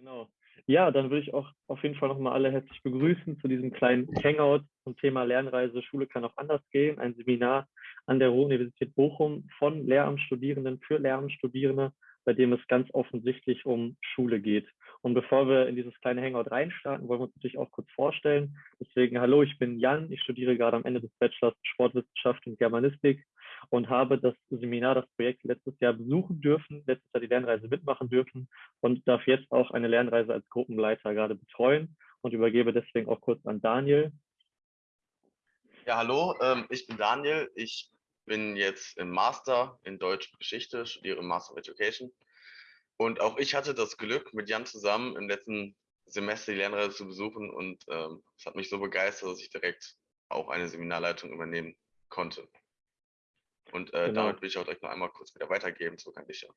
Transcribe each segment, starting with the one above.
Genau. Ja, dann würde ich auch auf jeden Fall nochmal alle herzlich begrüßen zu diesem kleinen Hangout zum Thema Lernreise Schule kann auch anders gehen. Ein Seminar an der Ruhr-Universität Bochum von Lehramtsstudierenden für Lehramtsstudierende, bei dem es ganz offensichtlich um Schule geht. Und bevor wir in dieses kleine Hangout reinstarten, wollen wir uns natürlich auch kurz vorstellen. Deswegen, hallo, ich bin Jan. Ich studiere gerade am Ende des Bachelors Sportwissenschaft und Germanistik und habe das Seminar, das Projekt letztes Jahr besuchen dürfen, letztes Jahr die Lernreise mitmachen dürfen und darf jetzt auch eine Lernreise als Gruppenleiter gerade betreuen und übergebe deswegen auch kurz an Daniel. Ja, hallo, ähm, ich bin Daniel. Ich bin jetzt im Master in Deutsch Geschichte, studiere Master of Education. Und auch ich hatte das Glück, mit Jan zusammen im letzten Semester die Lernreise zu besuchen und ähm, es hat mich so begeistert, dass ich direkt auch eine Seminarleitung übernehmen konnte. Und äh, genau. damit will ich auch direkt noch einmal kurz wieder weitergeben, so kann ich ja.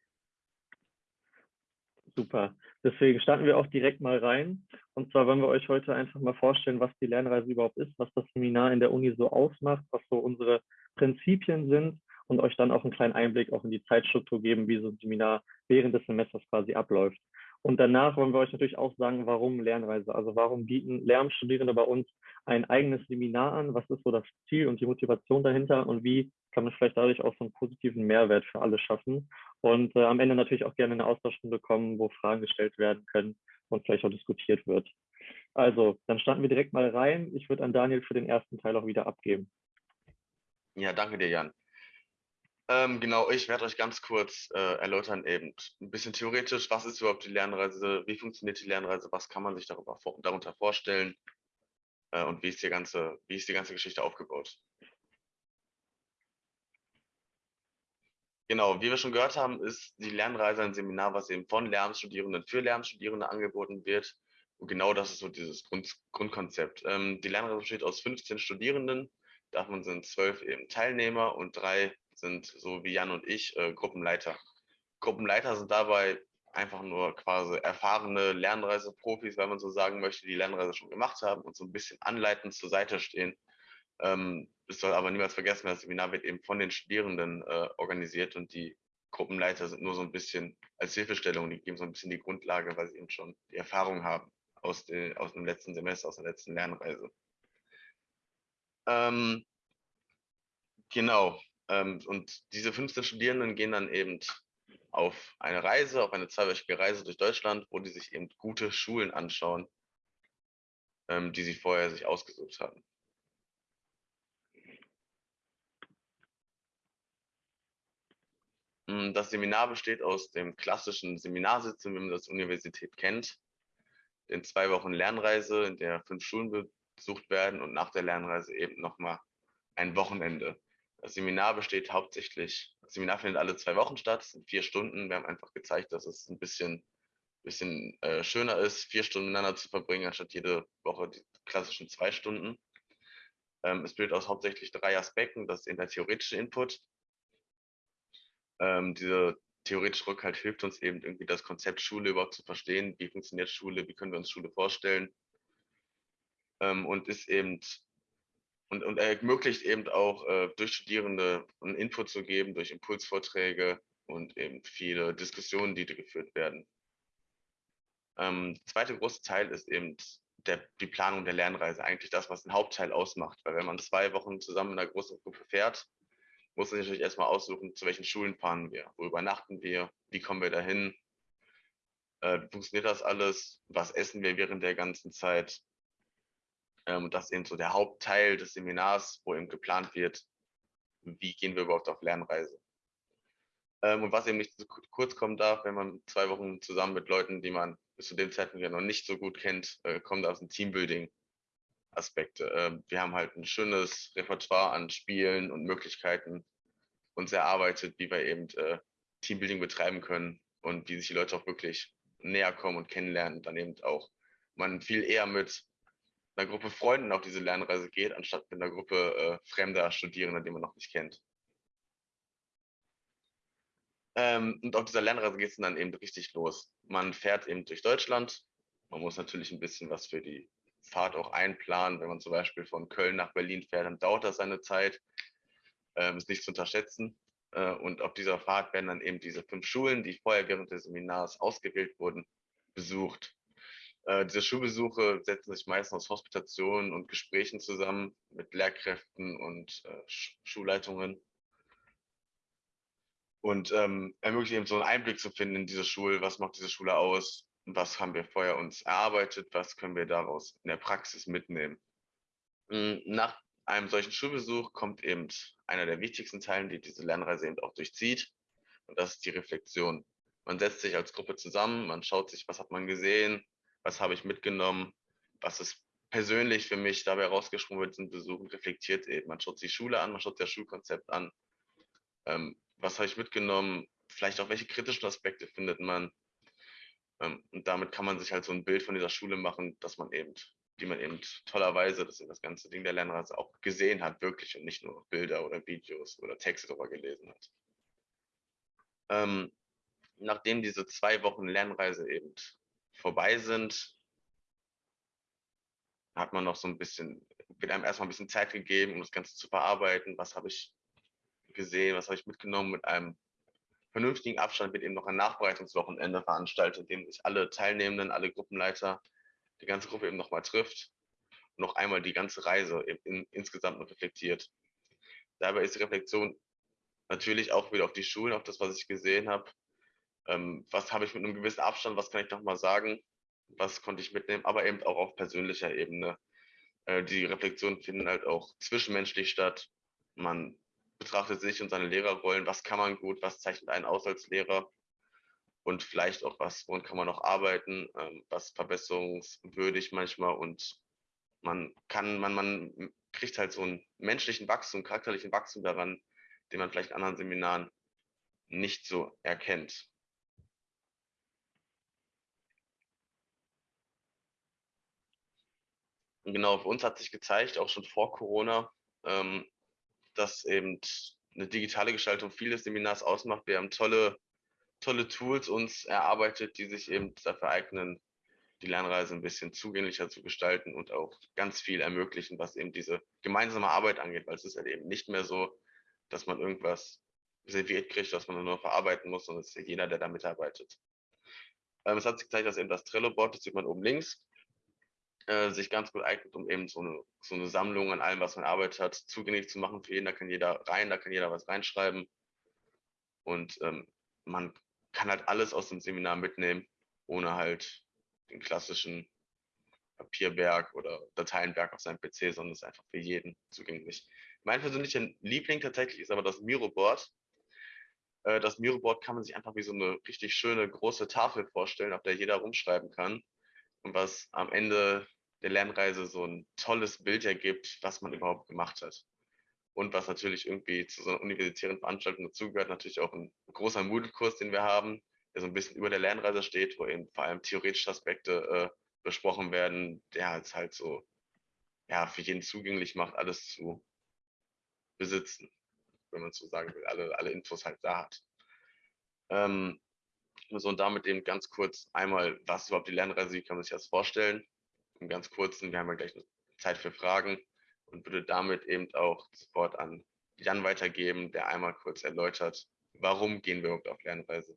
Super. Deswegen starten wir auch direkt mal rein. Und zwar wollen wir euch heute einfach mal vorstellen, was die Lernreise überhaupt ist, was das Seminar in der Uni so ausmacht, was so unsere Prinzipien sind und euch dann auch einen kleinen Einblick auch in die Zeitstruktur geben, wie so ein Seminar während des Semesters quasi abläuft. Und danach wollen wir euch natürlich auch sagen, warum Lernreise. Also warum bieten Lehramtsstudierende bei uns ein eigenes Seminar an? Was ist so das Ziel und die Motivation dahinter? Und wie kann man vielleicht dadurch auch so einen positiven Mehrwert für alle schaffen? Und äh, am Ende natürlich auch gerne eine Austauschstunde kommen, wo Fragen gestellt werden können und vielleicht auch diskutiert wird. Also, dann starten wir direkt mal rein. Ich würde an Daniel für den ersten Teil auch wieder abgeben. Ja, danke dir, Jan. Ähm, genau, ich werde euch ganz kurz äh, erläutern, eben ein bisschen theoretisch, was ist überhaupt die Lernreise, wie funktioniert die Lernreise, was kann man sich darüber, darunter vorstellen äh, und wie ist, die ganze, wie ist die ganze Geschichte aufgebaut. Genau, wie wir schon gehört haben, ist die Lernreise ein Seminar, was eben von Lehramtsstudierenden für Lehramtsstudierende angeboten wird. Und genau das ist so dieses Grund, Grundkonzept. Ähm, die Lernreise besteht aus 15 Studierenden, davon sind zwölf eben Teilnehmer und drei sind so wie Jan und ich äh, Gruppenleiter. Gruppenleiter sind dabei einfach nur quasi erfahrene Lernreiseprofis, wenn man so sagen möchte, die Lernreise schon gemacht haben und so ein bisschen anleitend zur Seite stehen. Ähm, es soll aber niemals vergessen, das Seminar wird eben von den Studierenden äh, organisiert und die Gruppenleiter sind nur so ein bisschen als Hilfestellung, die geben so ein bisschen die Grundlage, weil sie eben schon die Erfahrung haben aus, den, aus dem letzten Semester, aus der letzten Lernreise. Ähm, genau, und diese 15 Studierenden gehen dann eben auf eine Reise, auf eine zweiwöchige Reise durch Deutschland, wo die sich eben gute Schulen anschauen, ähm, die sie vorher sich ausgesucht haben. Hm, das Seminar besteht aus dem klassischen Seminarsitzen, wie man das Universität kennt, den zwei Wochen Lernreise, in der fünf Schulen besucht werden und nach der Lernreise eben nochmal ein Wochenende. Das Seminar besteht hauptsächlich, das Seminar findet alle zwei Wochen statt, es sind vier Stunden. Wir haben einfach gezeigt, dass es ein bisschen, bisschen äh, schöner ist, vier Stunden miteinander zu verbringen, anstatt jede Woche die klassischen zwei Stunden. Ähm, es besteht aus hauptsächlich drei Aspekten. Das ist der theoretische Input. Ähm, dieser theoretische Rückhalt hilft uns eben irgendwie das Konzept Schule überhaupt zu verstehen. Wie funktioniert Schule? Wie können wir uns Schule vorstellen? Ähm, und ist eben und, und ermöglicht eben auch äh, durch Studierende einen Input zu geben, durch Impulsvorträge und eben viele Diskussionen, die geführt werden. Ähm, der zweite große Teil ist eben der, die Planung der Lernreise, eigentlich das, was den Hauptteil ausmacht. Weil wenn man zwei Wochen zusammen in einer großen Gruppe fährt, muss man sich natürlich erstmal aussuchen, zu welchen Schulen fahren wir, wo übernachten wir, wie kommen wir dahin, äh, funktioniert das alles, was essen wir während der ganzen Zeit, ähm, das ist eben so der Hauptteil des Seminars, wo eben geplant wird, wie gehen wir überhaupt auf Lernreise. Ähm, und was eben nicht zu kurz kommen darf, wenn man zwei Wochen zusammen mit Leuten, die man bis zu dem Zeitpunkt ja noch nicht so gut kennt, äh, kommt aus dem Teambuilding. Aspekte. Ähm, wir haben halt ein schönes Repertoire an Spielen und Möglichkeiten uns erarbeitet, wie wir eben äh, Teambuilding betreiben können und wie sich die Leute auch wirklich näher kommen und kennenlernen, dann eben auch man viel eher mit einer Gruppe Freunden auf diese Lernreise geht, anstatt mit einer Gruppe äh, fremder Studierender, die man noch nicht kennt. Ähm, und auf dieser Lernreise geht es dann eben richtig los. Man fährt eben durch Deutschland. Man muss natürlich ein bisschen was für die Fahrt auch einplanen. Wenn man zum Beispiel von Köln nach Berlin fährt, dann dauert das seine Zeit. Ähm, ist nicht zu unterschätzen. Äh, und auf dieser Fahrt werden dann eben diese fünf Schulen, die vorher während des Seminars ausgewählt wurden, besucht. Äh, diese Schulbesuche setzen sich meistens aus Hospitationen und Gesprächen zusammen mit Lehrkräften und äh, Schulleitungen und ähm, ermöglicht eben so einen Einblick zu finden in diese Schule, was macht diese Schule aus, was haben wir vorher uns erarbeitet, was können wir daraus in der Praxis mitnehmen. Hm, nach einem solchen Schulbesuch kommt eben einer der wichtigsten Teile, die diese Lernreise eben auch durchzieht. Und das ist die Reflexion. Man setzt sich als Gruppe zusammen, man schaut sich, was hat man gesehen, was habe ich mitgenommen, was ist persönlich für mich dabei rausgesprungen diesem Besuch und reflektiert eben. Man schaut die Schule an, man schaut das Schulkonzept an. Ähm, was habe ich mitgenommen? Vielleicht auch welche kritischen Aspekte findet man? Ähm, und damit kann man sich halt so ein Bild von dieser Schule machen, dass man eben die man eben tollerweise, das ist das ganze Ding der Lernreise, auch gesehen hat, wirklich und nicht nur Bilder oder Videos oder Texte darüber gelesen hat. Ähm, nachdem diese zwei Wochen Lernreise eben vorbei sind, hat man noch so ein bisschen, wird einem erstmal ein bisschen Zeit gegeben, um das Ganze zu verarbeiten. Was habe ich gesehen, was habe ich mitgenommen mit einem vernünftigen Abstand wird eben noch ein Nachbereitungswochenende veranstaltet, in dem sich alle Teilnehmenden, alle Gruppenleiter die ganze Gruppe eben nochmal trifft und noch einmal die ganze Reise in, insgesamt noch reflektiert. Dabei ist die Reflexion natürlich auch wieder auf die Schulen, auf das, was ich gesehen habe. Ähm, was habe ich mit einem gewissen Abstand, was kann ich nochmal sagen, was konnte ich mitnehmen, aber eben auch auf persönlicher Ebene. Äh, die Reflexionen finden halt auch zwischenmenschlich statt. Man betrachtet sich und seine Lehrerrollen, was kann man gut, was zeichnet einen aus als Lehrer und vielleicht auch was, woran kann man noch arbeiten, ähm, was verbesserungswürdig manchmal und man kann, man, man kriegt halt so einen menschlichen Wachstum, charakterlichen Wachstum daran, den man vielleicht in anderen Seminaren nicht so erkennt. Und genau, für uns hat sich gezeigt, auch schon vor Corona, ähm, dass eben eine digitale Gestaltung vieles Seminars ausmacht. Wir haben tolle tolle Tools uns erarbeitet, die sich eben dafür eignen, die Lernreise ein bisschen zugänglicher zu gestalten und auch ganz viel ermöglichen, was eben diese gemeinsame Arbeit angeht, weil es ist halt eben nicht mehr so, dass man irgendwas serviert kriegt, was man nur verarbeiten muss, sondern es ist jeder, der da mitarbeitet. Ähm, es hat sich gezeigt, dass eben das Trello-Board, das sieht man oben links, äh, sich ganz gut eignet, um eben so eine, so eine Sammlung an allem, was man arbeitet hat, zugänglich zu machen für jeden. Da kann jeder rein, da kann jeder was reinschreiben. Und ähm, man kann halt alles aus dem Seminar mitnehmen, ohne halt den klassischen Papierberg oder Dateienberg auf seinem PC, sondern es ist einfach für jeden zugänglich. Mein persönlicher Liebling tatsächlich ist aber das Miro-Board. Äh, das Miro-Board kann man sich einfach wie so eine richtig schöne große Tafel vorstellen, auf der jeder rumschreiben kann und was am Ende der Lernreise so ein tolles Bild ergibt, was man überhaupt gemacht hat. Und was natürlich irgendwie zu so einer universitären Veranstaltung dazugehört, natürlich auch ein großer Moodle-Kurs, den wir haben, der so ein bisschen über der Lernreise steht, wo eben vor allem theoretische Aspekte äh, besprochen werden, der es halt so ja, für jeden zugänglich macht, alles zu besitzen, wenn man so sagen will, alle, alle Infos halt da hat. Ähm, so und damit eben ganz kurz einmal, was überhaupt die Lernreise, wie kann man sich das vorstellen? Im ganz kurzen, wir haben ja gleich Zeit für Fragen und würde damit eben auch sofort an Jan weitergeben, der einmal kurz erläutert, warum gehen wir überhaupt auf Lernreise.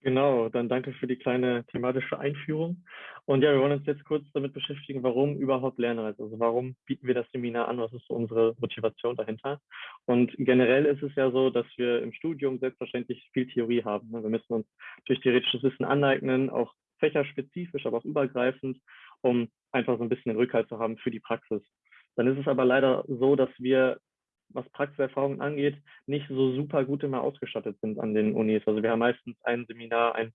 Genau, dann danke für die kleine thematische Einführung. Und ja, wir wollen uns jetzt kurz damit beschäftigen, warum überhaupt Lernreise? Also warum bieten wir das Seminar an? Was ist so unsere Motivation dahinter? Und generell ist es ja so, dass wir im Studium selbstverständlich viel Theorie haben. Wir müssen uns durch theoretisches Wissen aneignen, auch fächerspezifisch, aber auch übergreifend um einfach so ein bisschen den Rückhalt zu haben für die Praxis. Dann ist es aber leider so, dass wir, was Praxiserfahrungen angeht, nicht so super gut immer ausgestattet sind an den Unis. Also wir haben meistens ein Seminar, ein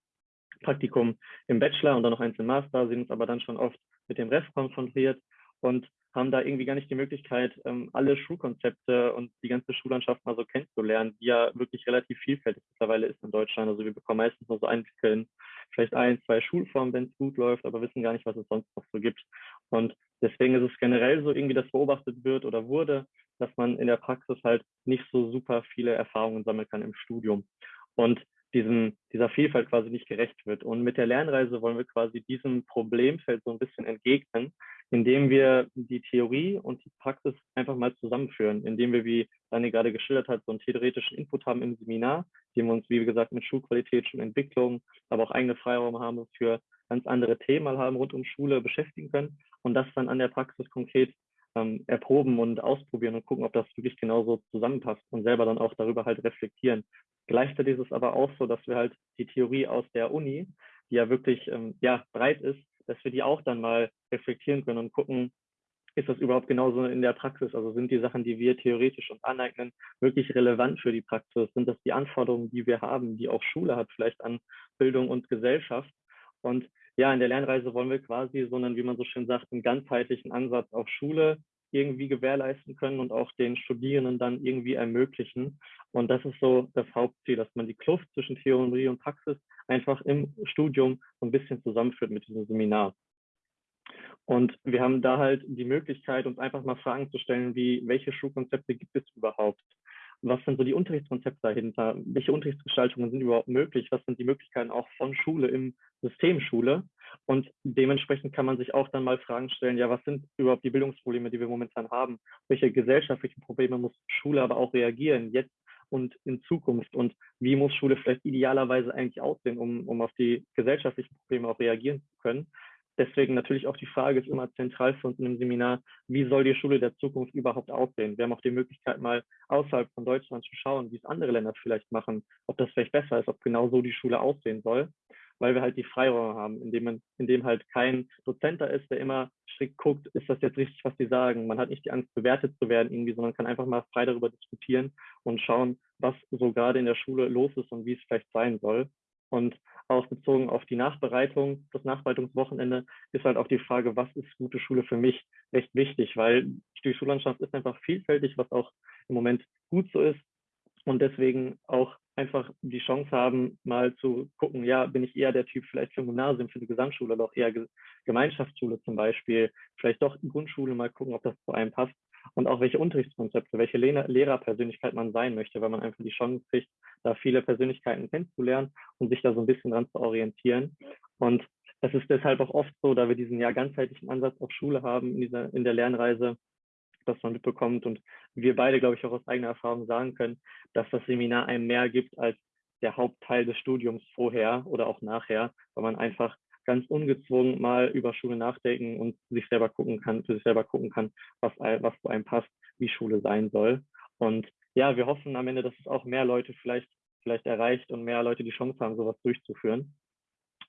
Praktikum im Bachelor und dann noch eins im Master, sind uns aber dann schon oft mit dem Rest konfrontiert und haben da irgendwie gar nicht die Möglichkeit, ähm, alle Schulkonzepte und die ganze Schullandschaft mal so kennenzulernen, die ja wirklich relativ vielfältig mittlerweile ist in Deutschland. Also wir bekommen meistens nur so Einblicke in vielleicht ein, zwei Schulformen, wenn es gut läuft, aber wissen gar nicht, was es sonst noch so gibt. Und deswegen ist es generell so irgendwie, dass beobachtet wird oder wurde, dass man in der Praxis halt nicht so super viele Erfahrungen sammeln kann im Studium. Und diesem, dieser Vielfalt quasi nicht gerecht wird. Und mit der Lernreise wollen wir quasi diesem Problemfeld so ein bisschen entgegnen, indem wir die Theorie und die Praxis einfach mal zusammenführen, indem wir, wie Dani gerade geschildert hat, so einen theoretischen Input haben im Seminar, dem wir uns, wie gesagt, mit Schulqualität, Schulentwicklung, aber auch eigene Freiraum haben für ganz andere Themen mal haben rund um Schule beschäftigen können und das dann an der Praxis konkret ähm, erproben und ausprobieren und gucken, ob das wirklich genauso zusammenpasst und selber dann auch darüber halt reflektieren. Gleichzeitig ist es aber auch so, dass wir halt die Theorie aus der Uni, die ja wirklich ähm, ja, breit ist, dass wir die auch dann mal reflektieren können und gucken, ist das überhaupt genauso in der Praxis? Also sind die Sachen, die wir theoretisch uns aneignen, wirklich relevant für die Praxis? Sind das die Anforderungen, die wir haben, die auch Schule hat, vielleicht an Bildung und Gesellschaft? Und ja, in der Lernreise wollen wir quasi so einen, wie man so schön sagt, einen ganzheitlichen Ansatz auf Schule irgendwie gewährleisten können und auch den Studierenden dann irgendwie ermöglichen. Und das ist so das Hauptziel, dass man die Kluft zwischen Theorie und Praxis einfach im Studium so ein bisschen zusammenführt mit diesem Seminar. Und wir haben da halt die Möglichkeit, uns einfach mal Fragen zu stellen, wie, welche Schulkonzepte gibt es überhaupt? Was sind so die Unterrichtskonzepte dahinter? Welche Unterrichtsgestaltungen sind überhaupt möglich? Was sind die Möglichkeiten auch von Schule im System Schule? Und dementsprechend kann man sich auch dann mal Fragen stellen, ja, was sind überhaupt die Bildungsprobleme, die wir momentan haben? Welche gesellschaftlichen Probleme muss Schule aber auch reagieren, jetzt und in Zukunft? Und wie muss Schule vielleicht idealerweise eigentlich aussehen, um, um auf die gesellschaftlichen Probleme auch reagieren zu können? Deswegen natürlich auch die Frage ist immer zentral für uns in dem Seminar, wie soll die Schule der Zukunft überhaupt aussehen? Wir haben auch die Möglichkeit, mal außerhalb von Deutschland zu schauen, wie es andere Länder vielleicht machen, ob das vielleicht besser ist, ob genau so die Schule aussehen soll, weil wir halt die Freiräume haben, indem man, indem halt kein Dozent da ist, der immer strikt guckt, ist das jetzt richtig, was die sagen? Man hat nicht die Angst, bewertet zu werden irgendwie, sondern kann einfach mal frei darüber diskutieren und schauen, was so gerade in der Schule los ist und wie es vielleicht sein soll. Und auch auf die Nachbereitung, das Nachbereitungswochenende, ist halt auch die Frage, was ist gute Schule für mich, recht wichtig, weil die Schullandschaft ist einfach vielfältig, was auch im Moment gut so ist. Und deswegen auch einfach die Chance haben, mal zu gucken, ja, bin ich eher der Typ vielleicht für ein Gymnasium, für eine Gesamtschule auch eher Gemeinschaftsschule zum Beispiel, vielleicht doch Grundschule, mal gucken, ob das zu einem passt und auch welche Unterrichtskonzepte, welche Lehrerpersönlichkeit man sein möchte, weil man einfach die Chance kriegt, da viele Persönlichkeiten kennenzulernen und sich da so ein bisschen dran zu orientieren. Und es ist deshalb auch oft so, da wir diesen ja ganzheitlichen Ansatz auf Schule haben in, dieser, in der Lernreise, dass man mitbekommt und wir beide, glaube ich, auch aus eigener Erfahrung sagen können, dass das Seminar einem mehr gibt als der Hauptteil des Studiums vorher oder auch nachher, weil man einfach ganz ungezwungen mal über Schule nachdenken und sich selber gucken kann, für sich selber gucken kann, was, was zu einem passt, wie Schule sein soll. Und ja, wir hoffen am Ende, dass es auch mehr Leute vielleicht, vielleicht erreicht und mehr Leute die Chance haben, sowas durchzuführen.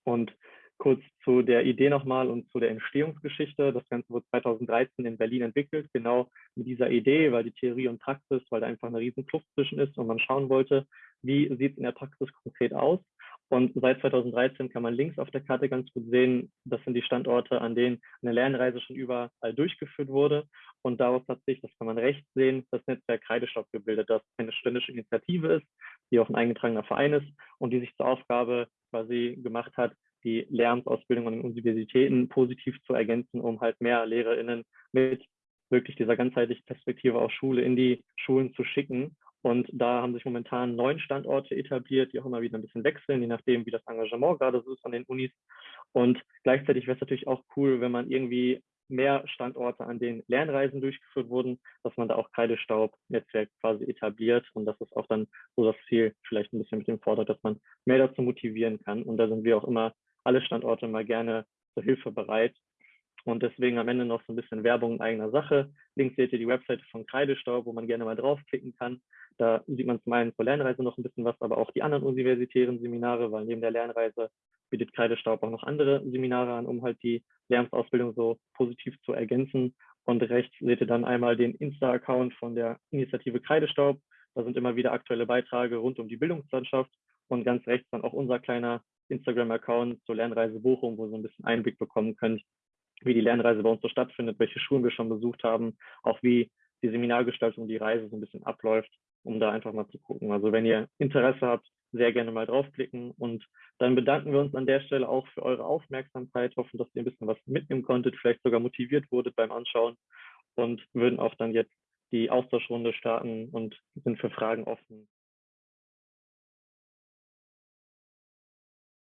Und kurz zu der Idee nochmal und zu der Entstehungsgeschichte. Das Ganze wurde 2013 in Berlin entwickelt, genau mit dieser Idee, weil die Theorie und Praxis, weil da einfach eine riesen Kluft zwischen ist und man schauen wollte, wie sieht es in der Praxis konkret aus. Und seit 2013 kann man links auf der Karte ganz gut sehen, das sind die Standorte, an denen eine Lernreise schon überall durchgeführt wurde. Und daraus hat sich, das kann man rechts sehen, das Netzwerk Kreidestock gebildet, das eine ständische Initiative ist, die auch ein eingetragener Verein ist und die sich zur Aufgabe quasi gemacht hat, die Lehramtsausbildung an den Universitäten positiv zu ergänzen, um halt mehr LehrerInnen mit wirklich dieser ganzheitlichen Perspektive auf Schule in die Schulen zu schicken und da haben sich momentan neun Standorte etabliert, die auch immer wieder ein bisschen wechseln, je nachdem, wie das Engagement gerade so ist von den Unis. Und gleichzeitig wäre es natürlich auch cool, wenn man irgendwie mehr Standorte, an denen Lernreisen durchgeführt wurden, dass man da auch Kreidestaub-Netzwerk quasi etabliert. Und das ist auch dann so das Ziel, vielleicht ein bisschen mit dem fordert, dass man mehr dazu motivieren kann. Und da sind wir auch immer alle Standorte mal gerne zur Hilfe bereit, und deswegen am Ende noch so ein bisschen Werbung in eigener Sache. Links seht ihr die Webseite von Kreidestaub, wo man gerne mal draufklicken kann. Da sieht man zum einen zur Lernreise noch ein bisschen was, aber auch die anderen universitären Seminare, weil neben der Lernreise bietet Kreidestaub auch noch andere Seminare an, um halt die Lernsausbildung so positiv zu ergänzen. Und rechts seht ihr dann einmal den Insta-Account von der Initiative Kreidestaub. Da sind immer wieder aktuelle Beiträge rund um die Bildungslandschaft. Und ganz rechts dann auch unser kleiner Instagram-Account zur Lernreise Bochum, wo ihr so ein bisschen Einblick bekommen könnt, wie die Lernreise bei uns so stattfindet, welche Schulen wir schon besucht haben, auch wie die Seminargestaltung, die Reise so ein bisschen abläuft, um da einfach mal zu gucken. Also wenn ihr Interesse habt, sehr gerne mal draufklicken und dann bedanken wir uns an der Stelle auch für eure Aufmerksamkeit, hoffen, dass ihr ein bisschen was mitnehmen konntet, vielleicht sogar motiviert wurdet beim Anschauen und würden auch dann jetzt die Austauschrunde starten und sind für Fragen offen.